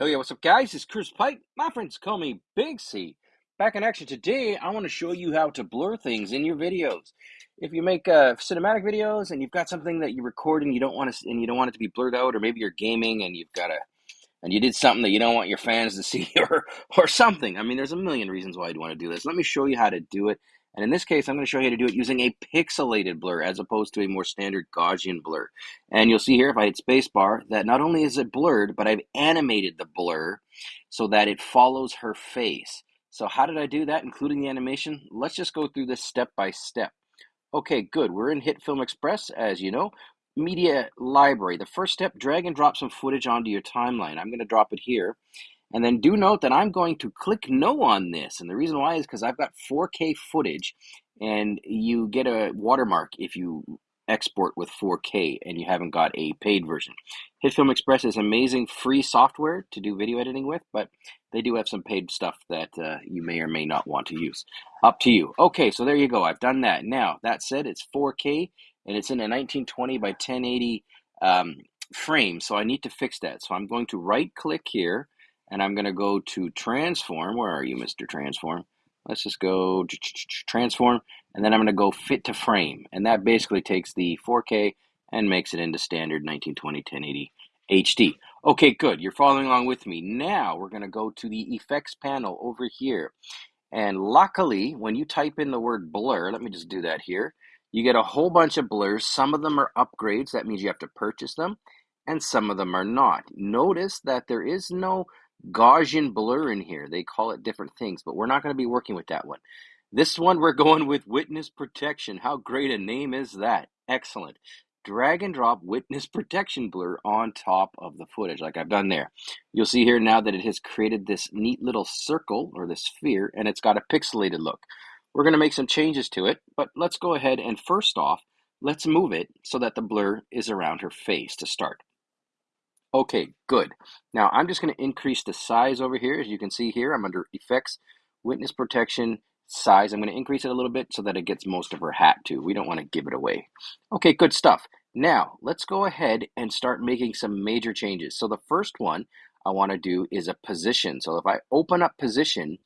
Hell yeah, what's up, guys? It's Chris Pike. My friends call me Big C. Back in action today, I want to show you how to blur things in your videos. If you make uh, cinematic videos and you've got something that you record and you don't want to and you don't want it to be blurred out, or maybe you're gaming and you've got a and you did something that you don't want your fans to see or or something. I mean, there's a million reasons why you'd want to do this. Let me show you how to do it. And in this case, I'm going to show you how to do it using a pixelated blur as opposed to a more standard Gaussian blur. And you'll see here, if I hit spacebar, that not only is it blurred, but I've animated the blur so that it follows her face. So how did I do that, including the animation? Let's just go through this step by step. Okay, good. We're in HitFilm Express, as you know media library. The first step, drag and drop some footage onto your timeline. I'm going to drop it here. And then do note that I'm going to click no on this. And the reason why is because I've got 4K footage and you get a watermark if you export with 4K and you haven't got a paid version. HitFilm Express is amazing free software to do video editing with, but they do have some paid stuff that uh, you may or may not want to use. Up to you. Okay, so there you go. I've done that. Now, that said, it's 4K and it's in a 1920 by 1080 um, frame. So I need to fix that. So I'm going to right click here and I'm going to go to transform. Where are you, Mr. Transform? Let's just go transform and then I'm going to go fit to frame. And that basically takes the 4K and makes it into standard 1920 1080 HD. Okay, good. You're following along with me. Now we're going to go to the effects panel over here. And luckily, when you type in the word blur, let me just do that here. You get a whole bunch of blurs. Some of them are upgrades. That means you have to purchase them. And some of them are not. Notice that there is no Gaussian blur in here. They call it different things, but we're not going to be working with that one. This one, we're going with witness protection. How great a name is that? Excellent. Drag and drop witness protection blur on top of the footage, like I've done there. You'll see here now that it has created this neat little circle or this sphere, and it's got a pixelated look. We're going to make some changes to it, but let's go ahead and first off, let's move it so that the blur is around her face to start. Okay, good. Now I'm just going to increase the size over here. As you can see here, I'm under Effects, Witness Protection, Size. I'm going to increase it a little bit so that it gets most of her hat too. We don't want to give it away. Okay, good stuff. Now, let's go ahead and start making some major changes. So the first one I want to do is a position. So if I open up position,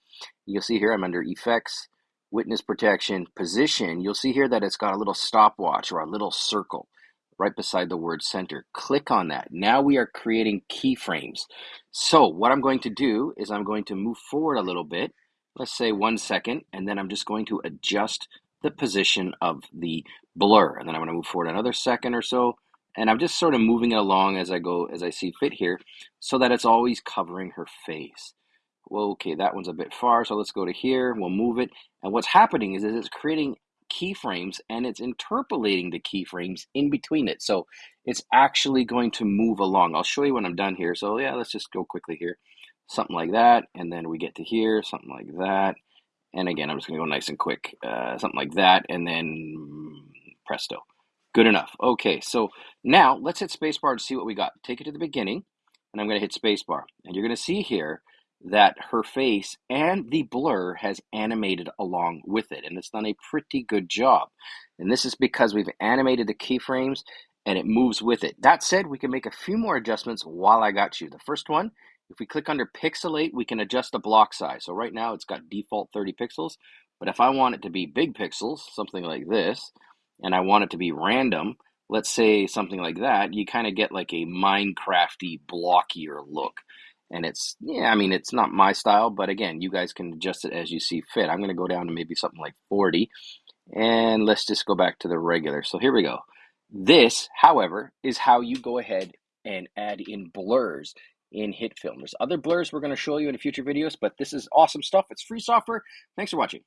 you'll see here I'm under Effects, witness protection position, you'll see here that it's got a little stopwatch or a little circle right beside the word center. Click on that. Now we are creating keyframes. So what I'm going to do is I'm going to move forward a little bit, let's say one second, and then I'm just going to adjust the position of the blur. And then I'm going to move forward another second or so, and I'm just sort of moving it along as I go, as I see fit here, so that it's always covering her face. Well, okay, that one's a bit far, so let's go to here. We'll move it. And what's happening is, is it's creating keyframes and it's interpolating the keyframes in between it. So it's actually going to move along. I'll show you when I'm done here. So yeah, let's just go quickly here. Something like that. And then we get to here, something like that. And again, I'm just going to go nice and quick. Uh, something like that. And then presto. Good enough. Okay, so now let's hit spacebar to see what we got. Take it to the beginning, and I'm going to hit spacebar. And you're going to see here that her face and the blur has animated along with it. And it's done a pretty good job. And this is because we've animated the keyframes and it moves with it. That said, we can make a few more adjustments while I got you. The first one, if we click under pixelate, we can adjust the block size. So right now it's got default 30 pixels, but if I want it to be big pixels, something like this, and I want it to be random, let's say something like that, you kind of get like a Minecrafty blockier look and it's yeah i mean it's not my style but again you guys can adjust it as you see fit i'm going to go down to maybe something like 40 and let's just go back to the regular so here we go this however is how you go ahead and add in blurs in HitFilm. There's other blurs we're going to show you in future videos, but this is awesome stuff. It's free software. Thanks for watching.